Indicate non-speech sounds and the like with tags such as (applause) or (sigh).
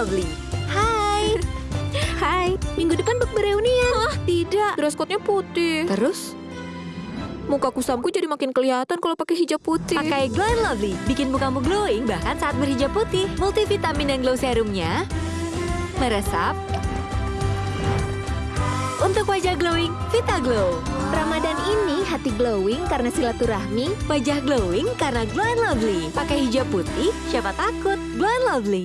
Lovely. Hai. (laughs) Hai, minggu depan bak bereunian. Tidak. Dress code-nya putih. Terus, Muka kusamku jadi makin kelihatan kalau pakai hijab putih. pakai Glow and Lovely. Bikin mukamu glowing bahkan saat berhijab putih. Multivitamin dan glow serumnya meresap untuk wajah glowing, Vita Glow. Ramadan ini hati glowing karena silaturahmi. Wajah glowing karena Glow and Lovely. Pakai hijab putih, siapa takut? Glow and Lovely.